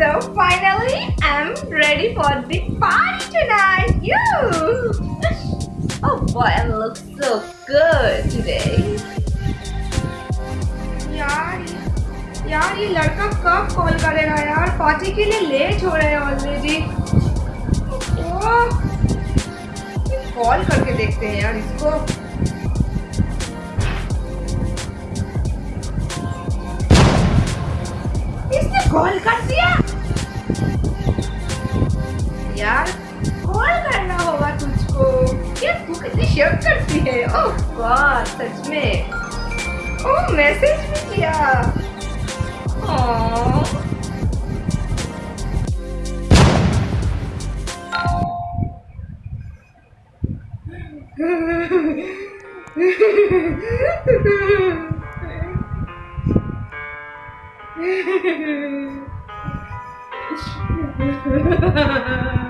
finally I'm ready for the party tonight. You. Oh boy, I look so good today. यार यार ये लड़का कब कॉल करेगा यार पार्टी के लिए लेट हो रहे हैं ऑलरेडी कॉल करके देखते हैं यार इसको इसने कॉल कर दिया यार कॉल करना होगा तुझको। क्या तू कितनी शर्ट करती है? ओह गॉड सच में। ओह मैसेज भी किया। Aww. अभी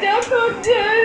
don't go dude.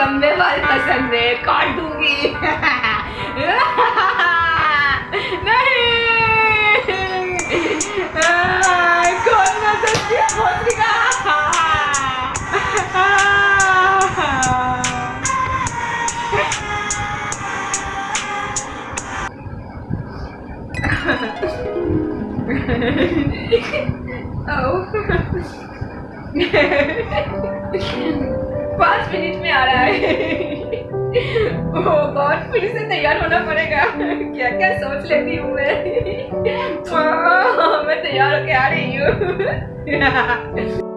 लंबे बाल पसंद है काट दूँगी। पाँच गॉड फिर से तैयार होना पड़ेगा। क्या क्या सोच लेती हूँ मैं। मैं तैयार होके आ रही हूँ।